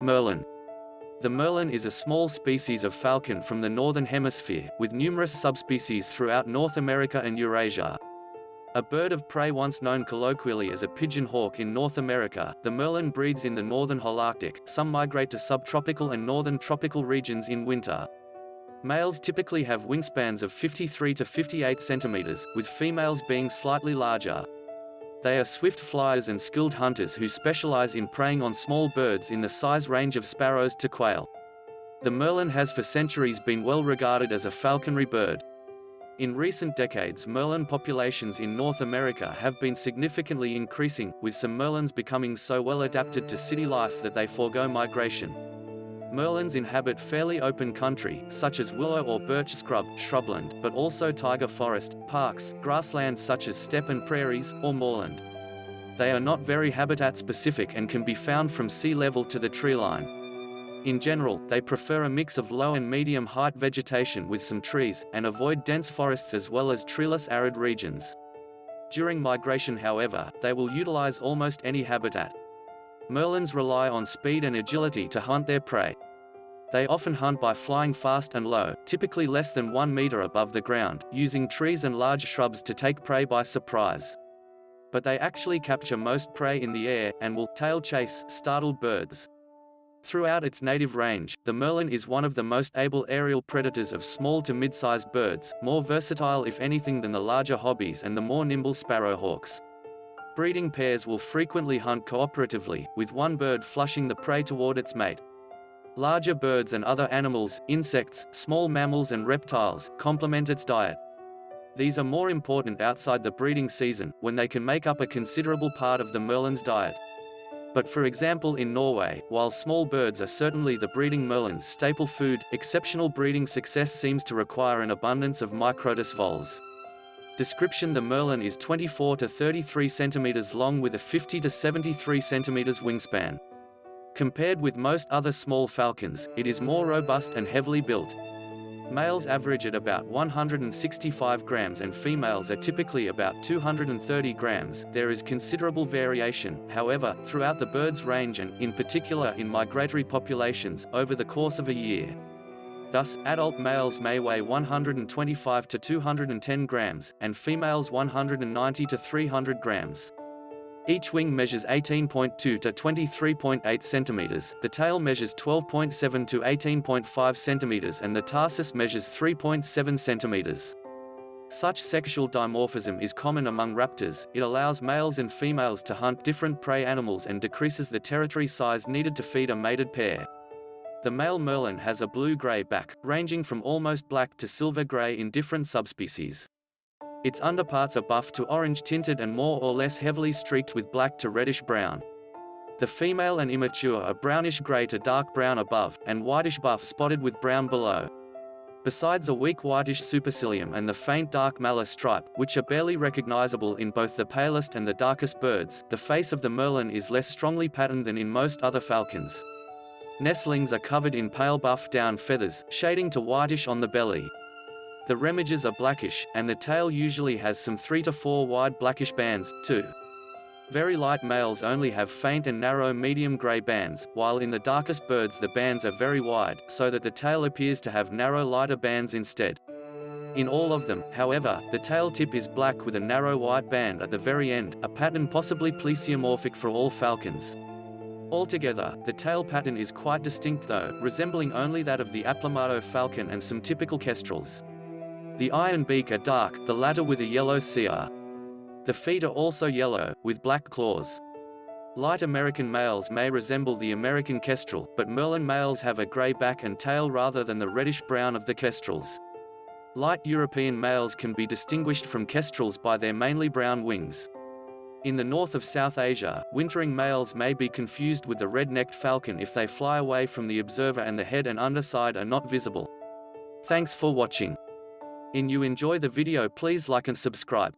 Merlin. The merlin is a small species of falcon from the Northern Hemisphere, with numerous subspecies throughout North America and Eurasia. A bird of prey once known colloquially as a pigeon hawk in North America, the merlin breeds in the northern Holarctic, some migrate to subtropical and northern tropical regions in winter. Males typically have wingspans of 53 to 58 centimeters, with females being slightly larger. They are swift flyers and skilled hunters who specialize in preying on small birds in the size range of sparrows to quail. The merlin has for centuries been well regarded as a falconry bird. In recent decades merlin populations in North America have been significantly increasing, with some merlins becoming so well adapted to city life that they forego migration. Merlins inhabit fairly open country, such as willow or birch scrub, shrubland, but also taiga forest, parks, grasslands such as steppe and prairies, or moorland. They are not very habitat specific and can be found from sea level to the treeline. In general, they prefer a mix of low and medium height vegetation with some trees, and avoid dense forests as well as treeless arid regions. During migration however, they will utilize almost any habitat. Merlins rely on speed and agility to hunt their prey. They often hunt by flying fast and low, typically less than one meter above the ground, using trees and large shrubs to take prey by surprise. But they actually capture most prey in the air, and will tail chase startled birds. Throughout its native range, the merlin is one of the most able aerial predators of small to mid-sized birds, more versatile if anything than the larger hobbies and the more nimble sparrowhawks. Breeding pairs will frequently hunt cooperatively, with one bird flushing the prey toward its mate. Larger birds and other animals, insects, small mammals and reptiles, complement its diet. These are more important outside the breeding season, when they can make up a considerable part of the merlin's diet. But for example in Norway, while small birds are certainly the breeding merlin's staple food, exceptional breeding success seems to require an abundance of Microtus voles. Description The Merlin is 24 to 33 centimeters long with a 50 to 73 centimeters wingspan. Compared with most other small falcons, it is more robust and heavily built. Males average at about 165 grams and females are typically about 230 grams. There is considerable variation, however, throughout the bird's range and, in particular in migratory populations, over the course of a year. Thus, adult males may weigh 125 to 210 grams, and females 190 to 300 grams. Each wing measures 18.2 to 23.8 centimeters, the tail measures 12.7 to 18.5 centimeters and the tarsus measures 3.7 centimeters. Such sexual dimorphism is common among raptors, it allows males and females to hunt different prey animals and decreases the territory size needed to feed a mated pair. The male merlin has a blue-gray back, ranging from almost black to silver-gray in different subspecies. Its underparts are buff to orange tinted and more or less heavily streaked with black to reddish-brown. The female and immature are brownish-gray to dark brown above, and whitish-buff spotted with brown below. Besides a weak whitish supercilium and the faint dark malar stripe, which are barely recognizable in both the palest and the darkest birds, the face of the merlin is less strongly patterned than in most other falcons. Nestlings are covered in pale buff down feathers, shading to whitish on the belly. The remiges are blackish, and the tail usually has some 3 to 4 wide blackish bands, too. Very light males only have faint and narrow medium gray bands, while in the darkest birds the bands are very wide, so that the tail appears to have narrow lighter bands instead. In all of them, however, the tail tip is black with a narrow white band at the very end, a pattern possibly plesiomorphic for all falcons. Altogether, the tail pattern is quite distinct though, resembling only that of the Aplomado falcon and some typical kestrels. The eye and beak are dark, the latter with a yellow cere. The feet are also yellow, with black claws. Light American males may resemble the American kestrel, but Merlin males have a gray back and tail rather than the reddish-brown of the kestrels. Light European males can be distinguished from kestrels by their mainly brown wings. In the north of South Asia, wintering males may be confused with the red-necked falcon if they fly away from the observer and the head and underside are not visible. Thanks for watching. In you enjoy the video please like and subscribe.